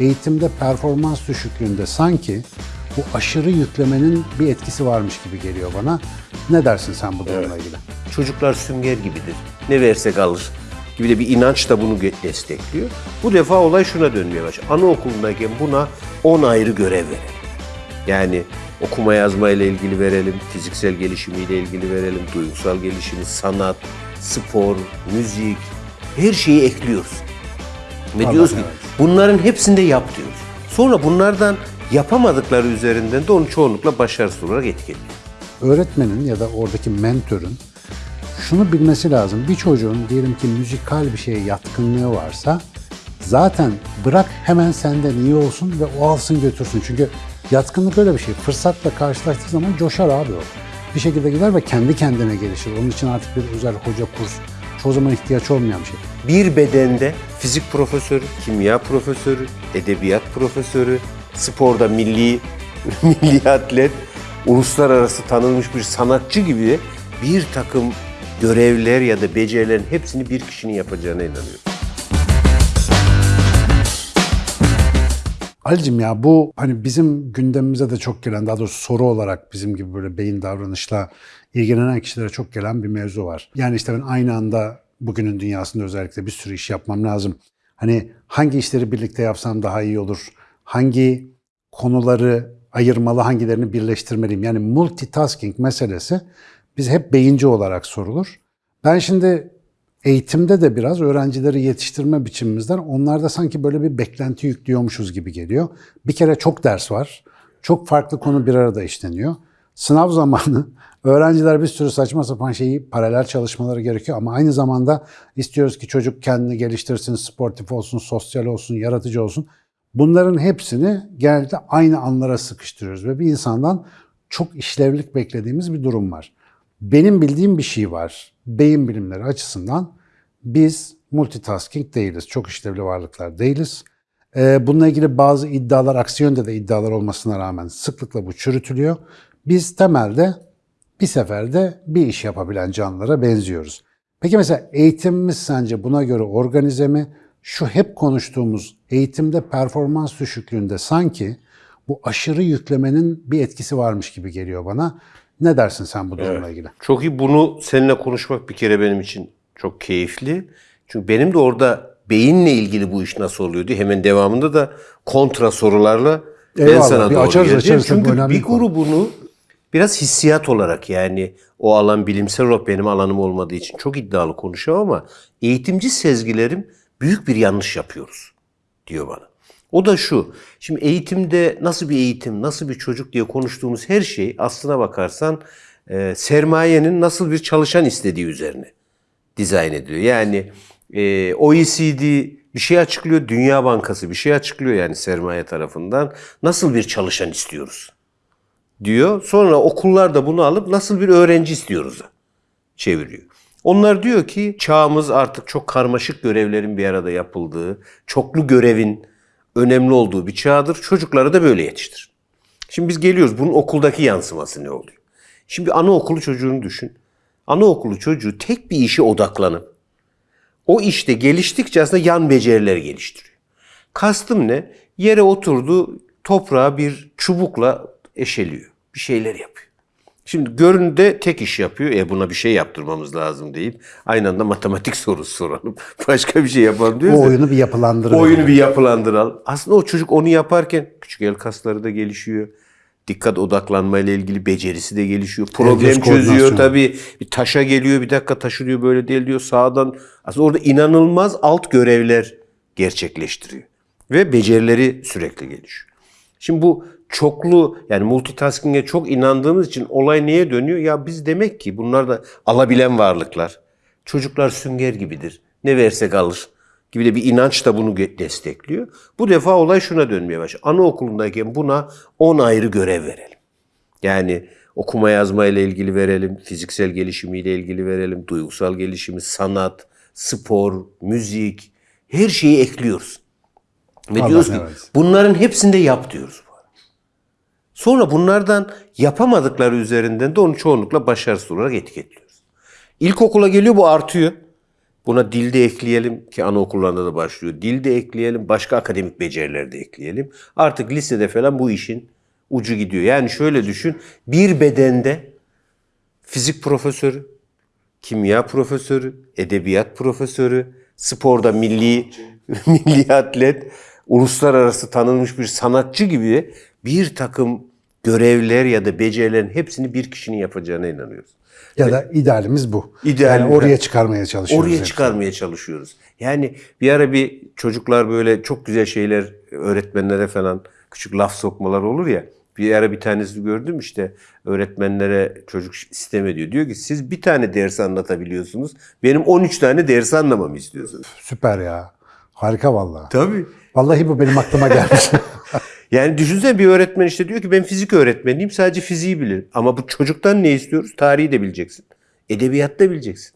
eğitimde performans düşüklüğünde sanki bu aşırı yüklemenin bir etkisi varmış gibi geliyor bana. Ne dersin sen bu durumla ilgili? Çocuklar sünger gibidir. Ne versek alır gibi de bir inanç da bunu destekliyor. Bu defa olay şuna dönmeye başlıyor. Anaokulundayken buna 10 ayrı görev verelim. Yani okuma yazma ile ilgili verelim, fiziksel gelişimiyle ilgili verelim, duygusal gelişimi, sanat, spor, müzik, her şeyi ekliyoruz. Ve Allah diyoruz ki evet. Bunların hepsinde yap diyoruz. Sonra bunlardan yapamadıkları üzerinden de onu çoğunlukla başarısız olarak etiketliyoruz. Öğretmenin ya da oradaki mentörün şunu bilmesi lazım. Bir çocuğun diyelim ki müzikal bir şeye yatkınlığı varsa zaten bırak hemen senden iyi olsun ve o alsın götürsün. Çünkü yatkınlık öyle bir şey. Fırsatla karşılaştığı zaman coşar abi o. Bir şekilde gider ve kendi kendine gelişir. Onun için artık bir özel hoca kurs çoğu zaman ihtiyaç olmayan bir şey. Bir bedende fizik profesörü, kimya profesörü, edebiyat profesörü, sporda milli milli atlet, uluslararası tanınmış bir sanatçı gibi bir takım görevler ya da becerilerin hepsini bir kişinin yapacağına inanıyorum. Ali'cim ya bu hani bizim gündemimize de çok gelen, daha doğrusu soru olarak bizim gibi böyle beyin davranışla ilgilenen kişilere çok gelen bir mevzu var. Yani işte ben aynı anda bugünün dünyasında özellikle bir sürü iş yapmam lazım. Hani hangi işleri birlikte yapsam daha iyi olur? Hangi konuları ayırmalı, hangilerini birleştirmeliyim? Yani multitasking meselesi biz hep beyinci olarak sorulur. Ben şimdi eğitimde de biraz öğrencileri yetiştirme biçimimizden onlarda sanki böyle bir beklenti yüklüyormuşuz gibi geliyor. Bir kere çok ders var. Çok farklı konu bir arada işleniyor. Sınav zamanı öğrenciler bir sürü saçma sapan şeyi paralel çalışmaları gerekiyor ama aynı zamanda istiyoruz ki çocuk kendini geliştirsin, sportif olsun, sosyal olsun, yaratıcı olsun. Bunların hepsini genellikle aynı anlara sıkıştırıyoruz ve bir insandan çok işlevlik beklediğimiz bir durum var. Benim bildiğim bir şey var. Beyin bilimleri açısından biz multitasking değiliz. Çok işlevli varlıklar değiliz. Ee, bununla ilgili bazı iddialar, aksi yönde de iddialar olmasına rağmen sıklıkla bu çürütülüyor. Biz temelde bir seferde bir iş yapabilen canlılara benziyoruz. Peki mesela eğitimimiz sence buna göre organize mi? Şu hep konuştuğumuz eğitimde performans düşüklüğünde sanki bu aşırı yüklemenin bir etkisi varmış gibi geliyor bana. Ne dersin sen bu durumla ilgili? Çok iyi bunu seninle konuşmak bir kere benim için çok keyifli. Çünkü benim de orada beyinle ilgili bu iş nasıl oluyor diye hemen devamında da kontra sorularla ben Eyvallah, sana bir doğru açarız, geleceğim. açarız. Çünkü bir grubunu biraz hissiyat olarak yani o alan bilimsel olarak benim alanım olmadığı için çok iddialı konuşuyorum ama eğitimci sezgilerim büyük bir yanlış yapıyoruz diyor bana. O da şu, şimdi eğitimde nasıl bir eğitim, nasıl bir çocuk diye konuştuğumuz her şey aslına bakarsan e, sermayenin nasıl bir çalışan istediği üzerine dizayn ediliyor. Yani e, OECD bir şey açıklıyor, Dünya Bankası bir şey açıklıyor yani sermaye tarafından. Nasıl bir çalışan istiyoruz diyor. Sonra okullar da bunu alıp nasıl bir öğrenci istiyoruz çeviriyor. Onlar diyor ki çağımız artık çok karmaşık görevlerin bir arada yapıldığı, çoklu görevin önemli olduğu bir çağdır. Çocukları da böyle yetiştir. Şimdi biz geliyoruz bunun okuldaki yansıması ne oluyor? Şimdi anaokulu çocuğunu düşün. Anaokulu çocuğu tek bir işe odaklanıp o işte geliştikçe aslında yan beceriler geliştiriyor. Kastım ne? Yere oturdu, toprağa bir çubukla eşeliyor. Bir şeyler yapıyor. Şimdi göründe tek iş yapıyor. E buna bir şey yaptırmamız lazım deyip aynı anda matematik sorusu soralım. Başka bir şey yapalım diyoruz. O ya. oyunu bir yapılandıralım. Oyunu bir yapılandıralım. Aslında o çocuk onu yaparken küçük el kasları da gelişiyor. Dikkat odaklanma ile ilgili becerisi de gelişiyor. Problem çözüyor tabii. Bir taşa geliyor bir dakika taşı diyor böyle değil diyor sağdan. Aslında orada inanılmaz alt görevler gerçekleştiriyor. Ve becerileri sürekli gelişiyor. Şimdi bu çoklu yani multitasking'e çok inandığımız için olay neye dönüyor? Ya biz demek ki bunlar da alabilen varlıklar. Çocuklar sünger gibidir. Ne versek alır gibi de bir inanç da bunu destekliyor. Bu defa olay şuna dönmeye başlıyor. Anaokulundayken buna 10 ayrı görev verelim. Yani okuma yazma ile ilgili verelim, fiziksel gelişimiyle ilgili verelim, duygusal gelişimi, sanat, spor, müzik, her şeyi ekliyoruz. Ve Allah diyoruz ki versin. bunların hepsinde yap diyoruz. Sonra bunlardan yapamadıkları üzerinden de onu çoğunlukla başarısız olarak etiketliyoruz. İlkokula geliyor bu artıyor. Buna dilde ekleyelim ki anaokullarında da başlıyor. Dilde ekleyelim, başka akademik beceriler de ekleyelim. Artık lisede falan bu işin ucu gidiyor. Yani şöyle düşün, bir bedende fizik profesörü, kimya profesörü, edebiyat profesörü, sporda milli milli atlet, uluslararası tanınmış bir sanatçı gibi bir takım görevler ya da becerilerin hepsini bir kişinin yapacağına inanıyoruz. Ya da idealimiz bu. İdeal- yani oraya çıkarmaya çalışıyoruz. Oraya hepsini. çıkarmaya çalışıyoruz. Yani bir ara bir çocuklar böyle çok güzel şeyler öğretmenlere falan küçük laf sokmalar olur ya. Bir ara bir tanesi gördüm işte öğretmenlere çocuk sistem ediyor. Diyor ki siz bir tane ders anlatabiliyorsunuz. Benim 13 tane ders anlamamı istiyorsunuz. Süper ya. Harika vallahi. Tabii. Vallahi bu benim aklıma gelmiş. Yani düşünsene bir öğretmen işte diyor ki ben fizik öğretmeniyim sadece fiziği bilirim. Ama bu çocuktan ne istiyoruz? Tarihi de bileceksin. Edebiyat da bileceksin.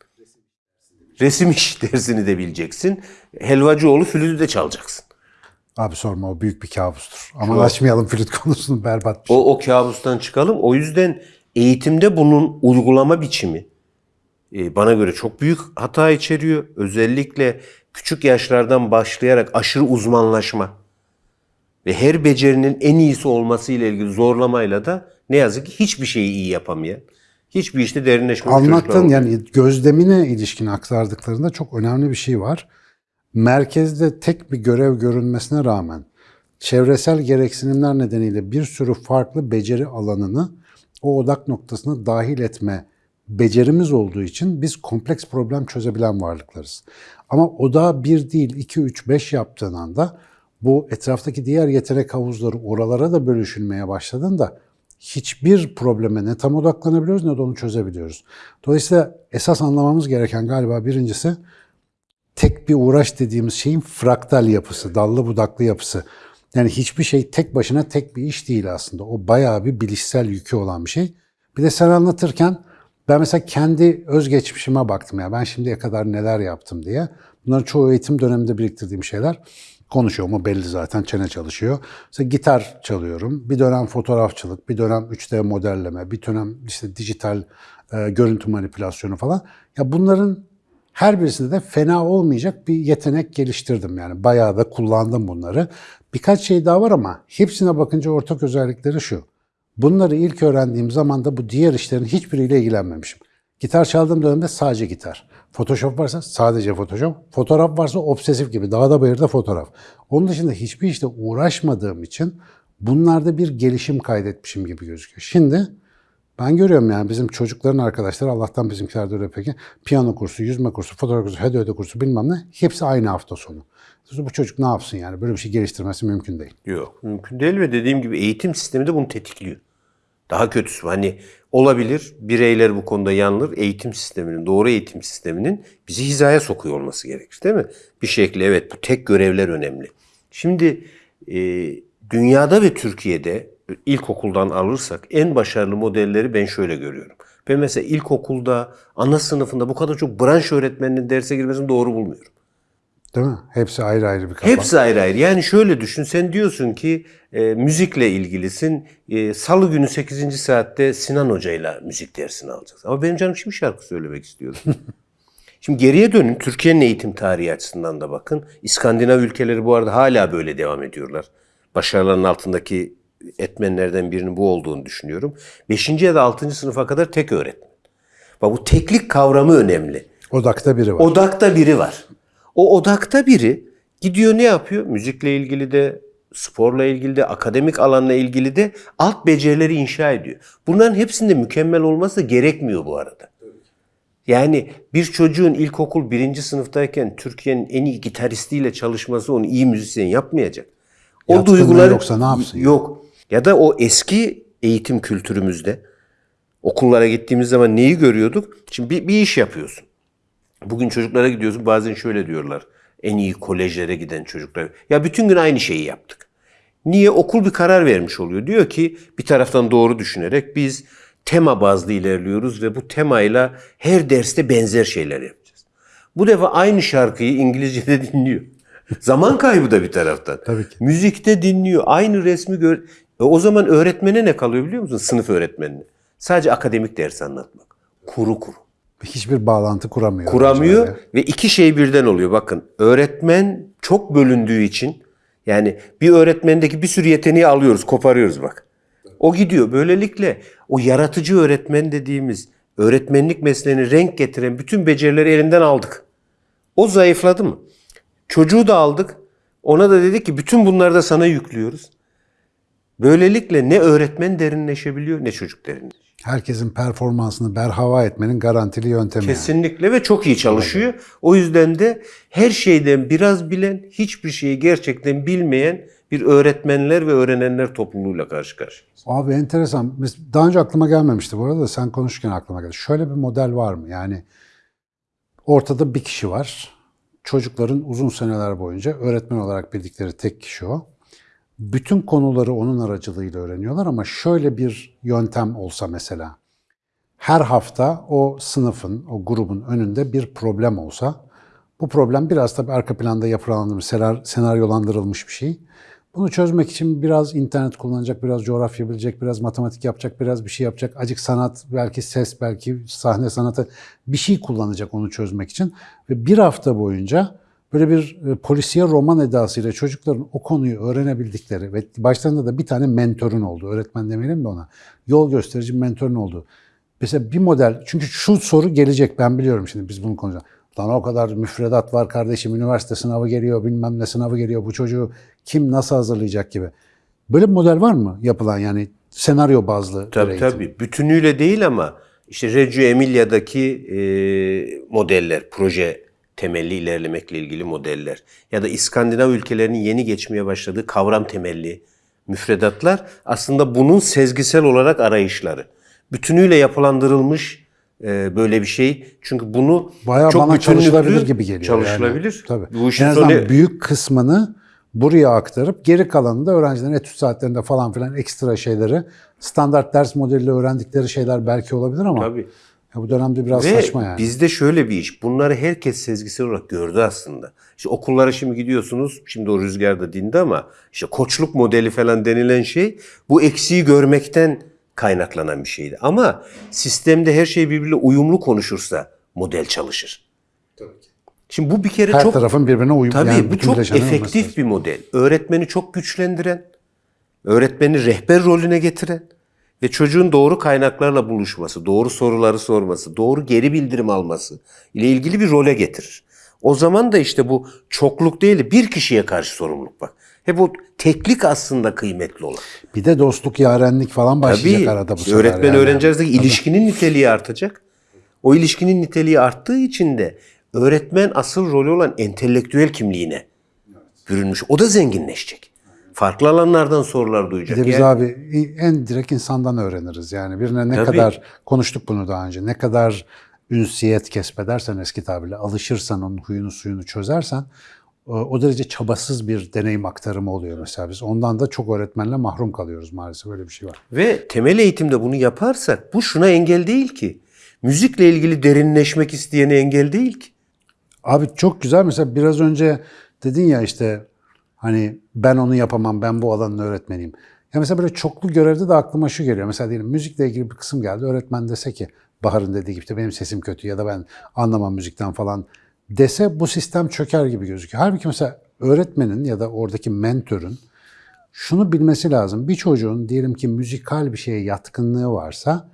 Resim iş dersini de bileceksin. Helvacıoğlu flütü de çalacaksın. Abi sorma o büyük bir kabustur. Ama açmayalım flüt konusunu berbat bir şey. O, o kabustan çıkalım. O yüzden eğitimde bunun uygulama biçimi e, bana göre çok büyük hata içeriyor. Özellikle küçük yaşlardan başlayarak aşırı uzmanlaşma ve her becerinin en iyisi olması ile ilgili zorlamayla da ne yazık ki hiçbir şeyi iyi yapamayan, hiçbir işte derinleşmemiş Anlattığın yani gözlemine ilişkin aktardıklarında çok önemli bir şey var. Merkezde tek bir görev görünmesine rağmen çevresel gereksinimler nedeniyle bir sürü farklı beceri alanını o odak noktasına dahil etme becerimiz olduğu için biz kompleks problem çözebilen varlıklarız. Ama odağı bir değil, iki, üç, beş yaptığın anda bu etraftaki diğer yetenek havuzları oralara da bölüşülmeye başladığında hiçbir probleme ne tam odaklanabiliyoruz ne de onu çözebiliyoruz. Dolayısıyla esas anlamamız gereken galiba birincisi tek bir uğraş dediğimiz şeyin fraktal yapısı, dallı budaklı yapısı. Yani hiçbir şey tek başına tek bir iş değil aslında. O bayağı bir bilişsel yükü olan bir şey. Bir de sen anlatırken ben mesela kendi özgeçmişime baktım ya. Ben şimdiye kadar neler yaptım diye. Bunların çoğu eğitim döneminde biriktirdiğim şeyler. Konuşuyorum o belli zaten çene çalışıyor. Mesela gitar çalıyorum. Bir dönem fotoğrafçılık, bir dönem 3D modelleme, bir dönem işte dijital e, görüntü manipülasyonu falan. Ya bunların her birisinde de fena olmayacak bir yetenek geliştirdim yani. Bayağı da kullandım bunları. Birkaç şey daha var ama hepsine bakınca ortak özellikleri şu. Bunları ilk öğrendiğim zaman da bu diğer işlerin hiçbiriyle ilgilenmemişim. Gitar çaldığım dönemde sadece gitar. Photoshop varsa sadece Photoshop. Fotoğraf varsa obsesif gibi dağda bayırda fotoğraf. Onun dışında hiçbir işte uğraşmadığım için bunlarda bir gelişim kaydetmişim gibi gözüküyor. Şimdi ben görüyorum yani bizim çocukların arkadaşları Allah'tan bizimkiler de öyle peki. Piyano kursu, yüzme kursu, fotoğraf kursu, hede kursu bilmem ne. Hepsi aynı hafta sonu. Bu çocuk ne yapsın yani? Böyle bir şey geliştirmesi mümkün değil. Yok mümkün değil ve dediğim gibi eğitim sistemi de bunu tetikliyor. Daha kötüsü hani olabilir bireyler bu konuda yanılır. Eğitim sisteminin, doğru eğitim sisteminin bizi hizaya sokuyor olması gerekir değil mi? Bir şekilde evet bu tek görevler önemli. Şimdi e, dünyada ve Türkiye'de ilkokuldan alırsak en başarılı modelleri ben şöyle görüyorum. Ben mesela ilkokulda, ana sınıfında bu kadar çok branş öğretmeninin derse girmesini doğru bulmuyorum. Değil mi? Hepsi ayrı ayrı bir kafa. Hepsi ayrı ayrı. Yani şöyle düşün. Sen diyorsun ki e, müzikle ilgilisin. E, Salı günü 8. saatte Sinan Hoca'yla müzik dersini alacaksın. Ama benim canım şimdi şarkı söylemek istiyordu. şimdi geriye dönün. Türkiye'nin eğitim tarihi açısından da bakın. İskandinav ülkeleri bu arada hala böyle devam ediyorlar. Başarıların altındaki etmenlerden birinin bu olduğunu düşünüyorum. 5. ya da 6. sınıfa kadar tek öğretmen. Bak bu teklik kavramı önemli. Odakta biri var. Odakta biri var. O odakta biri gidiyor ne yapıyor? Müzikle ilgili de, sporla ilgili de, akademik alanla ilgili de alt becerileri inşa ediyor. Bunların hepsinde mükemmel olması gerekmiyor bu arada. Yani bir çocuğun ilkokul birinci sınıftayken Türkiye'nin en iyi gitaristiyle çalışması onu iyi müzisyen yapmayacak. O Yatkınlığı duyguları yoksa ne yapsın ya? Yok. Ya da o eski eğitim kültürümüzde okullara gittiğimiz zaman neyi görüyorduk? Şimdi bir, bir iş yapıyorsun. Bugün çocuklara gidiyorsun bazen şöyle diyorlar. En iyi kolejlere giden çocuklar. Ya bütün gün aynı şeyi yaptık. Niye? Okul bir karar vermiş oluyor. Diyor ki bir taraftan doğru düşünerek biz tema bazlı ilerliyoruz ve bu temayla her derste benzer şeyler yapacağız. Bu defa aynı şarkıyı İngilizce'de dinliyor. Zaman kaybı da bir taraftan. Tabii ki. Müzikte dinliyor. Aynı resmi gör. E o zaman öğretmene ne kalıyor biliyor musun? Sınıf öğretmenine. Sadece akademik ders anlatmak. Kuru kuru. Hiçbir bağlantı kuramıyor. kuramıyor öğrencilerle. ve iki şey birden oluyor. Bakın öğretmen çok bölündüğü için yani bir öğretmendeki bir sürü yeteneği alıyoruz, koparıyoruz bak. O gidiyor. Böylelikle o yaratıcı öğretmen dediğimiz öğretmenlik mesleğine renk getiren bütün becerileri elinden aldık. O zayıfladı mı? Çocuğu da aldık. Ona da dedik ki bütün bunları da sana yüklüyoruz. Böylelikle ne öğretmen derinleşebiliyor ne çocuk derinleşiyor. Herkesin performansını berhava etmenin garantili yöntemi. yani. Kesinlikle ve çok iyi çalışıyor. O yüzden de her şeyden biraz bilen, hiçbir şeyi gerçekten bilmeyen bir öğretmenler ve öğrenenler topluluğuyla karşı karşıyayız. Abi enteresan. Daha önce aklıma gelmemişti bu arada da sen konuşurken aklıma geldi. Şöyle bir model var mı? Yani ortada bir kişi var. Çocukların uzun seneler boyunca öğretmen olarak bildikleri tek kişi o. Bütün konuları onun aracılığıyla öğreniyorlar ama şöyle bir yöntem olsa mesela. Her hafta o sınıfın, o grubun önünde bir problem olsa, bu problem biraz tabii arka planda yapılandırılmış, senar- senaryolandırılmış bir şey. Bunu çözmek için biraz internet kullanacak, biraz coğrafya bilecek, biraz matematik yapacak, biraz bir şey yapacak. Acık sanat, belki ses, belki sahne sanatı bir şey kullanacak onu çözmek için. Ve bir hafta boyunca böyle bir e, polisiye roman edasıyla çocukların o konuyu öğrenebildikleri ve başlarında da bir tane mentörün oldu. Öğretmen demeyelim de ona. Yol gösterici mentörün oldu. Mesela bir model, çünkü şu soru gelecek ben biliyorum şimdi biz bunu konuşacağız. Lan o kadar müfredat var kardeşim, üniversite sınavı geliyor, bilmem ne sınavı geliyor, bu çocuğu kim nasıl hazırlayacak gibi. Böyle bir model var mı yapılan yani senaryo bazlı Tabii tabii. Bütünüyle değil ama işte Reggio Emilia'daki e, modeller, proje temelli ilerlemekle ilgili modeller ya da İskandinav ülkelerinin yeni geçmeye başladığı kavram temelli müfredatlar aslında bunun sezgisel olarak arayışları. Bütünüyle yapılandırılmış e, böyle bir şey. Çünkü bunu Bayağı çok bana çalışılabilir gibi geliyor. Çalışılabilir. Yani. Tabii. Bu işin en azından sonu büyük kısmını buraya aktarıp geri kalanını da öğrencilerin etüt saatlerinde falan filan ekstra şeyleri standart ders modeliyle öğrendikleri şeyler belki olabilir ama Tabii. Ya bu dönemde biraz Ve saçma yani. bizde şöyle bir iş. Bunları herkes sezgisel olarak gördü aslında. İşte okullara şimdi gidiyorsunuz. Şimdi o rüzgar da dindi ama işte koçluk modeli falan denilen şey bu eksiği görmekten kaynaklanan bir şeydi. Ama sistemde her şey birbiriyle uyumlu konuşursa model çalışır. Şimdi bu bir kere Her çok tarafın birbirine uyum Tabii yani bu çok efektif bir model. Öğretmeni çok güçlendiren, öğretmeni rehber rolüne getiren ve çocuğun doğru kaynaklarla buluşması, doğru soruları sorması, doğru geri bildirim alması ile ilgili bir role getirir. O zaman da işte bu çokluk değil de bir kişiye karşı sorumluluk bak. Hep o teklik aslında kıymetli olan. Bir de dostluk, yarenlik falan başlayacak Tabii arada bu sefer. öğretmen yani. öğrenci arasındaki ilişkinin niteliği artacak. O ilişkinin niteliği arttığı için de öğretmen asıl rolü olan entelektüel kimliğine bürünmüş. O da zenginleşecek. Farklı alanlardan sorular duyacak. Bir de biz Yani- abi en direkt insandan öğreniriz. Yani birine ne Tabii. kadar konuştuk bunu daha önce. Ne kadar ünsiyet kesbedersen eski tabirle alışırsan onun huyunu suyunu çözersen o- derece çabasız bir deneyim aktarımı oluyor mesela biz. Ondan da çok öğretmenle mahrum kalıyoruz maalesef öyle bir şey var. Ve temel eğitimde bunu yaparsak bu şuna engel değil ki. Müzikle ilgili derinleşmek isteyene engel değil ki. Abi çok güzel mesela biraz önce dedin ya işte hani ben onu yapamam ben bu alanın öğretmeniyim. Ya mesela böyle çoklu görevde de aklıma şu geliyor. Mesela diyelim müzikle ilgili bir kısım geldi. Öğretmen dese ki Bahar'ın dediği gibi işte benim sesim kötü ya da ben anlamam müzikten falan dese bu sistem çöker gibi gözüküyor. Halbuki mesela öğretmenin ya da oradaki mentörün şunu bilmesi lazım. Bir çocuğun diyelim ki müzikal bir şeye yatkınlığı varsa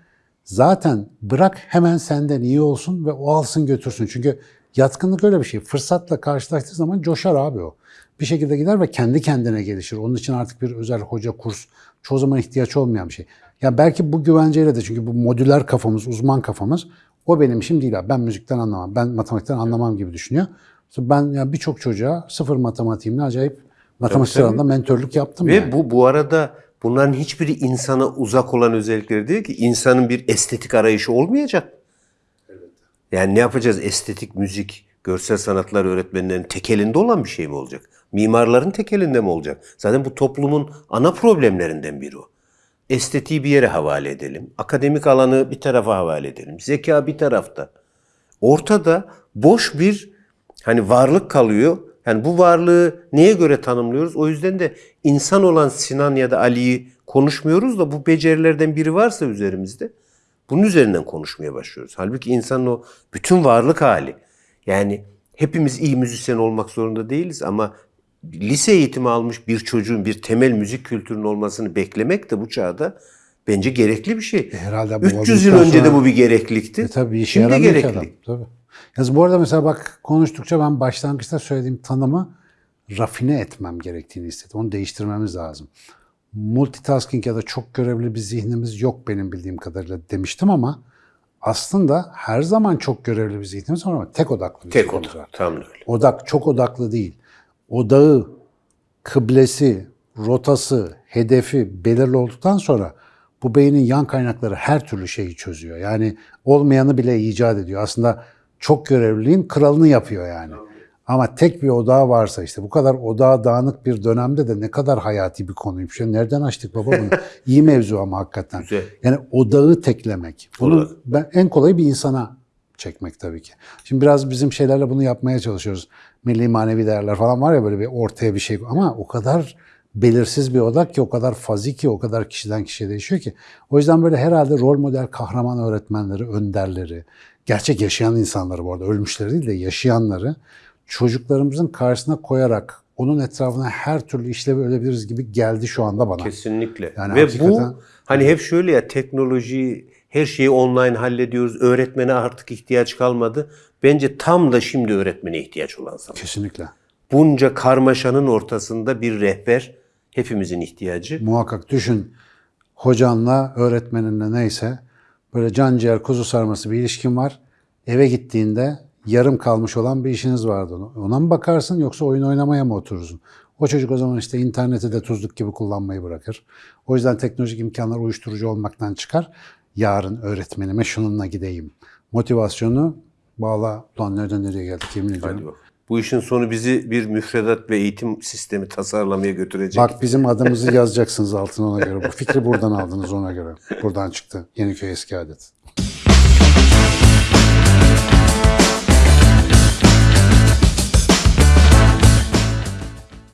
zaten bırak hemen senden iyi olsun ve o alsın götürsün. Çünkü yatkınlık öyle bir şey. Fırsatla karşılaştığı zaman coşar abi o. Bir şekilde gider ve kendi kendine gelişir. Onun için artık bir özel hoca, kurs çoğu zaman ihtiyaç olmayan bir şey. Ya belki bu güvenceyle de çünkü bu modüler kafamız, uzman kafamız o benim işim değil abi. Ben müzikten anlamam, ben matematikten anlamam gibi düşünüyor. Ben ya birçok çocuğa sıfır matematiğimle acayip matematik alanında mentörlük yaptım Ve yani. bu bu arada bunların hiçbiri insana uzak olan özellikleri değil ki. İnsanın bir estetik arayışı olmayacak. Yani ne yapacağız? Estetik, müzik, görsel sanatlar öğretmenlerinin tek elinde olan bir şey mi olacak? Mimarların tek elinde mi olacak? Zaten bu toplumun ana problemlerinden biri o. Estetiği bir yere havale edelim. Akademik alanı bir tarafa havale edelim. Zeka bir tarafta. Ortada boş bir hani varlık kalıyor. Yani bu varlığı neye göre tanımlıyoruz? O yüzden de insan olan Sinan ya da Ali'yi konuşmuyoruz da bu becerilerden biri varsa üzerimizde Bunun üzerinden konuşmaya başlıyoruz. Halbuki insanın o bütün varlık hali. Yani hepimiz iyi müzisyen olmak zorunda değiliz ama lise eğitimi almış bir çocuğun bir temel müzik kültürünün olmasını beklemek de bu çağda bence gerekli bir şey. E, herhalde bu 300 yıl önce de sonra- bu bir gereklilikti. E tabii işe Şimdi gerekli. adam. Tabii. Yalnız bu arada mesela bak konuştukça ben başlangıçta söylediğim tanımı rafine etmem gerektiğini istedim. Onu değiştirmemiz lazım. Multitasking ya da çok görevli bir zihnimiz yok benim bildiğim kadarıyla demiştim ama aslında her zaman çok görevli bir zihnimiz var ama tek odaklı bir Tek zihnimiz oda. var. Tam öyle. Odak çok odaklı değil. Odağı, kıblesi, rotası, hedefi belirli olduktan sonra bu beynin yan kaynakları her türlü şeyi çözüyor. Yani olmayanı bile icat ediyor. Aslında çok görevliliğin kralını yapıyor yani. Ama tek bir odağı varsa işte bu kadar odağı dağınık bir dönemde de ne kadar hayati bir konuymuş. Ya nereden açtık baba bunu? İyi mevzu ama hakikaten. Güzel. Yani odağı teklemek. Bunu ben en kolayı bir insana çekmek tabii ki. Şimdi biraz bizim şeylerle bunu yapmaya çalışıyoruz. Milli manevi değerler falan var ya böyle bir ortaya bir şey ama o kadar belirsiz bir odak ki o kadar fazi ki o kadar kişiden kişiye değişiyor ki. O yüzden böyle herhalde rol model kahraman öğretmenleri, önderleri, gerçek yaşayan insanları bu arada ölmüşleri değil de yaşayanları çocuklarımızın karşısına koyarak onun etrafına her türlü işlevi ölebiliriz gibi geldi şu anda bana. Kesinlikle. Yani Ve bu hani hep şöyle ya teknoloji her şeyi online hallediyoruz. Öğretmene artık ihtiyaç kalmadı. Bence tam da şimdi öğretmene ihtiyaç olan zaman. Kesinlikle. Bunca karmaşanın ortasında bir rehber hepimizin ihtiyacı. Muhakkak düşün hocanla, öğretmeninle neyse böyle can ciğer kuzu sarması bir ilişkin var. Eve gittiğinde yarım kalmış olan bir işiniz vardı. Ona mı bakarsın yoksa oyun oynamaya mı oturursun? O çocuk o zaman işte interneti de tuzluk gibi kullanmayı bırakır. O yüzden teknolojik imkanlar uyuşturucu olmaktan çıkar. Yarın öğretmenime şununla gideyim. Motivasyonu bağla. Ulan nereden nereye geldik yemin ediyorum. Hadi bak. Bu işin sonu bizi bir müfredat ve eğitim sistemi tasarlamaya götürecek. Bak bizim adımızı yazacaksınız altına ona göre. Bu fikri buradan aldınız ona göre. Buradan çıktı. Yeniköy eski adet.